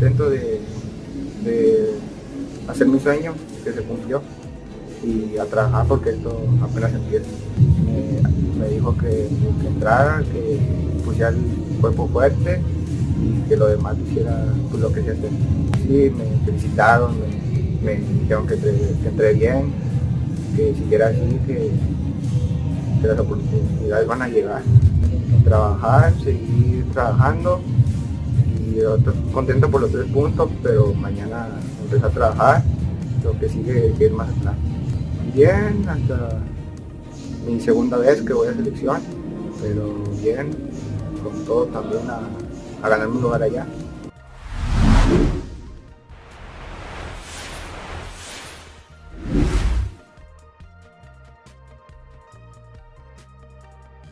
contento de, hacer mi sueño que se cumplió y a trabajar porque esto apenas empieza. Me, dijo que, que entrara, que pusiera el cuerpo fuerte y que lo demás hiciera pues, lo que se hace. Sí, me felicitaron, me, dijeron que, entre- que entré bien, que siguiera así, que las oportunidades van a llegar. Trabajar, seguir trabajando y otro- contento por los tres puntos, pero mañana empezar a trabajar, lo que sigue que ir más atrás. Bien, hasta mi segunda vez que voy a selección, pero bien, con todo también a, a ganar un lugar allá.